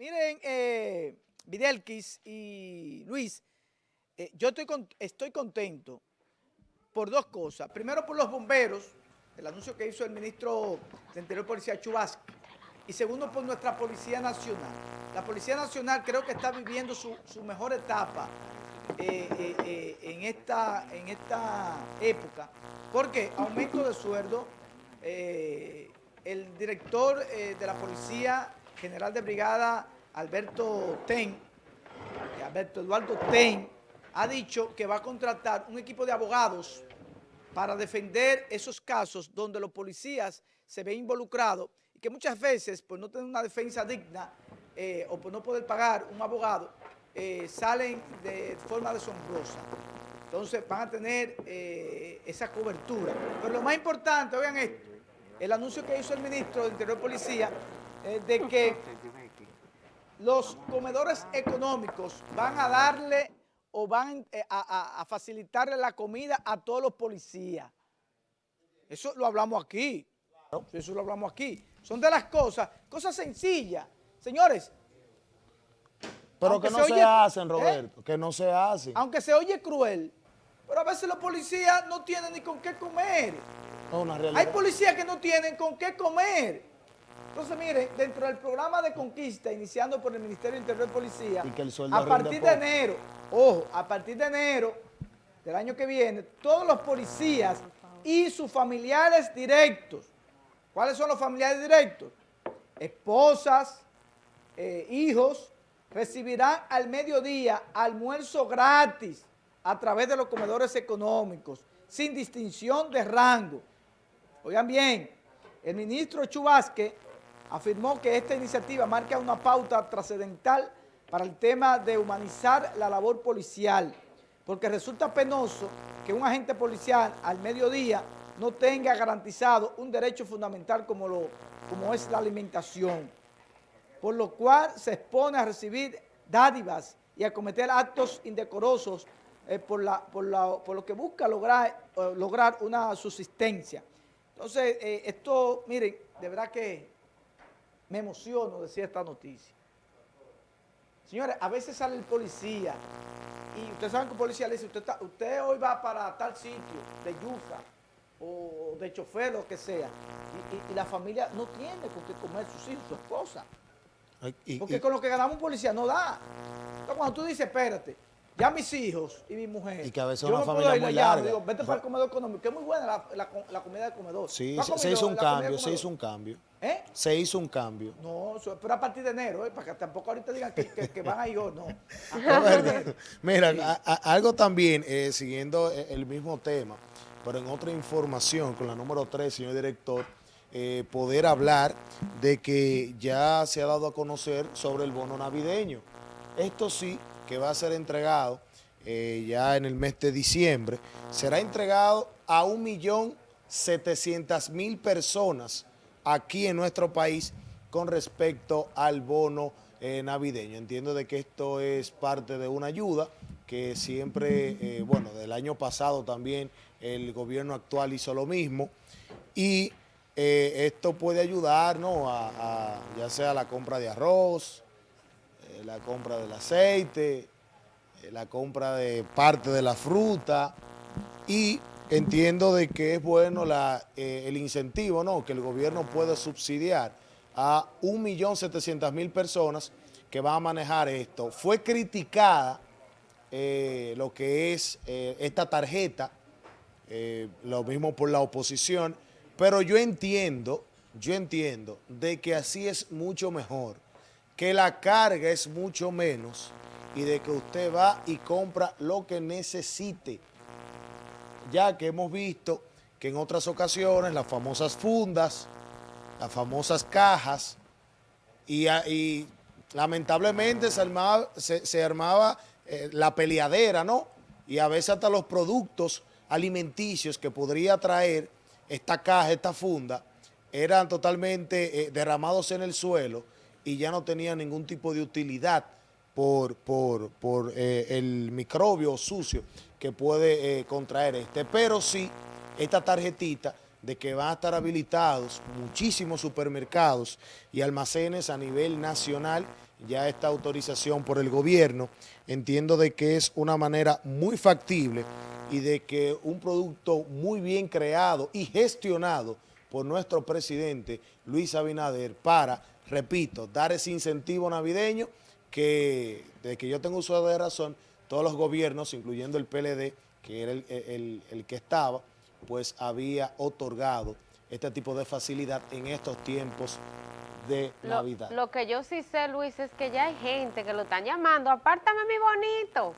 Miren, eh, Videlquis y Luis, eh, yo estoy, estoy contento por dos cosas. Primero por los bomberos, el anuncio que hizo el ministro de Interior Policía Chubasco, y segundo por nuestra Policía Nacional. La Policía Nacional creo que está viviendo su, mejor etapa eh, en, esta, en esta época, porque aumento de sueldo, el director de la Policía general de brigada Alberto Ten, Alberto Eduardo Ten, ha dicho que va a contratar un equipo de abogados para defender esos casos donde los policías se ven involucrados y que muchas veces, por no tener una defensa digna eh, o por no poder pagar un abogado, eh, salen de forma deshonrosa. Entonces van a tener eh, esa cobertura. Pero lo más importante, oigan esto, el anuncio que hizo el ministro de Interior Policía de que los comedores económicos van a darle o van eh, a, facilitarle la comida a todos los policías. Eso lo hablamos aquí. Eso lo hablamos aquí. Son de las cosas, cosas sencillas. Señores. Pero que no se, hacen, ¿eh? Roberto, que no se hacen. Aunque se oye cruel, pero a veces los policías no tienen ni con qué comer. Hay policías que no tienen con qué comer. Entonces, mire, dentro del programa de conquista, iniciando por el Ministerio de Interior y Policía, a partir de enero, ojo, a partir de enero del año que viene, todos los policías y sus familiares directos, ¿cuáles son los familiares directos? Esposas, eh, hijos, recibirán al mediodía almuerzo gratis a través de los comedores económicos, sin distinción de rango. Oigan bien, el ministro Chubasque afirmó que esta iniciativa marca una pauta trascendental para el tema de humanizar la labor policial, porque resulta penoso que un agente policial al mediodía no tenga garantizado un derecho fundamental como, lo, como es la alimentación, por lo cual se expone a recibir dádivas y a cometer actos indecorosos eh, por, la, por, lo que busca lograr, eh, lograr una subsistencia. Entonces, eh, esto, miren, de verdad que me emociono decir esta noticia. Señores, a veces sale el policía y ustedes saben que el policía le dice, usted, hoy va para tal sitio de yuca o de chofer, lo que sea, y, la familia no tiene con qué comer sus hijos, su esposa. Porque con lo que ganamos un policía no da. Entonces cuando tú dices, espérate, ya mis hijos y mi mujer. Y que a veces una familia muy larga. Digo, vete para el comedor económico, que es muy buena la, la, comida del comedor. Sí, se, hizo un cambio, se hizo un cambio. ¿Eh? Se hizo un cambio. No, pero a partir de enero, ¿eh? para que tampoco ahorita digan que, que, van a ir o no. Mira, algo también, eh, siguiendo eh, el mismo tema, pero en otra información, con la número 3, señor director, eh, poder hablar de que ya se ha dado a conocer sobre el bono navideño. Esto sí, que va a ser entregado eh, ya en el mes de diciembre, será entregado a 1.700.000 personas aquí en nuestro país con respecto al bono eh, navideño. Entiendo de que esto es parte de una ayuda que siempre, eh, bueno, del año pasado también el gobierno actual hizo lo mismo y esto puede ayudar, ¿no? a, ya sea la compra de arroz, la compra del aceite, eh, la compra de parte de la fruta y entiendo de que es bueno eh, el incentivo, ¿no? Que el gobierno puede subsidiar a 1.700.000 personas que van a manejar esto. Fue criticada eh, lo que es esta tarjeta, lo mismo por la oposición, pero yo entiendo, yo entiendo de que así es mucho mejor que la carga es mucho menos y de que usted va y compra lo que necesite. Ya que hemos visto que en otras ocasiones las famosas fundas, las famosas cajas, y, lamentablemente se armaba, se, armaba eh, la peleadera, ¿no? Y a veces hasta los productos alimenticios que podría traer esta caja, esta funda, eran totalmente eh, derramados en el suelo y ya no tenía ningún tipo de utilidad por, por, por eh, el microbio sucio que puede eh, contraer este. Pero sí, esta tarjetita de que van a estar habilitados muchísimos supermercados y almacenes a nivel nacional ya esta autorización por el gobierno, entiendo de que es una manera muy factible y de que un producto muy bien creado y gestionado por nuestro presidente Luis Abinader para, repito, dar ese incentivo navideño que, de que yo tengo uso de razón, todos los gobiernos, incluyendo el PLD, que era el, el que estaba, pues había otorgado este tipo de facilidad en estos tiempos de Navidad. Lo que yo sí sé, Luis, es que ya hay gente que lo están llamando, apártame mi bonito,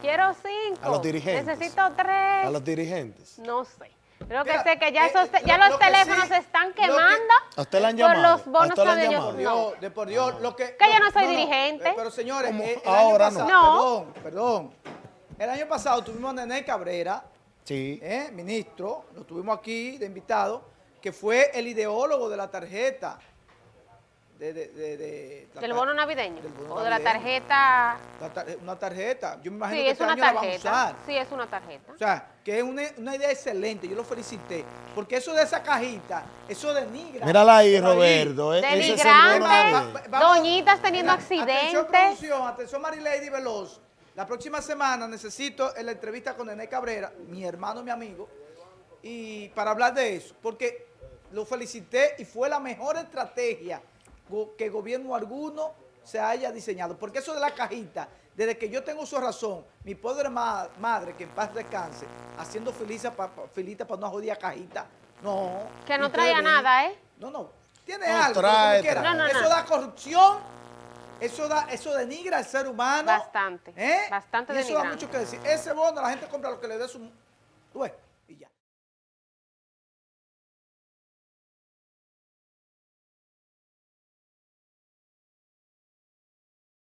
quiero cinco. A los dirigentes. Necesito tres. A los dirigentes. No sé. Creo que sé que ya, eh, ya los teléfonos se están quemando ¿A usted le han llamado? por los bonos ¿A navideños. No. De por Dios, lo que... Que yo no soy dirigente. Eh, pero señores, eh, el ahora año pasado, no. Perdón, perdón. El año pasado tuvimos a Nené Cabrera, sí. ministro, lo tuvimos aquí de invitado, que fue el ideólogo de la tarjeta de, ¿Del bono navideño? ¿O de la tarjeta? una tarjeta. Yo me imagino sí, que es este una año tarjeta. la vamos a usar. Sí, es una tarjeta. O sea, que es una, una, idea excelente. Yo lo felicité. Porque eso de esa cajita, eso denigra. Mírala ahí, Roberto. Ahí. Denigrante. Doñitas teniendo accidentes. Atención, producción. Atención, Marilady Veloz. La próxima semana necesito la entrevista con Nené Cabrera, mi hermano, mi amigo, y para hablar de eso. Porque lo felicité y fue la mejor estrategia que gobierno alguno se haya diseñado. Porque eso de la cajita, desde que yo tengo su razón, mi pobre madre, que en paz descanse, haciendo feliz para para una jodida cajita, no. Que no traía nada, ¿eh? No, no. Tiene algo, trae, Eso da corrupción, eso da, eso denigra al ser humano. Bastante, ¿eh? bastante y eso da mucho que decir. Ese bono la gente compra lo que le dé su...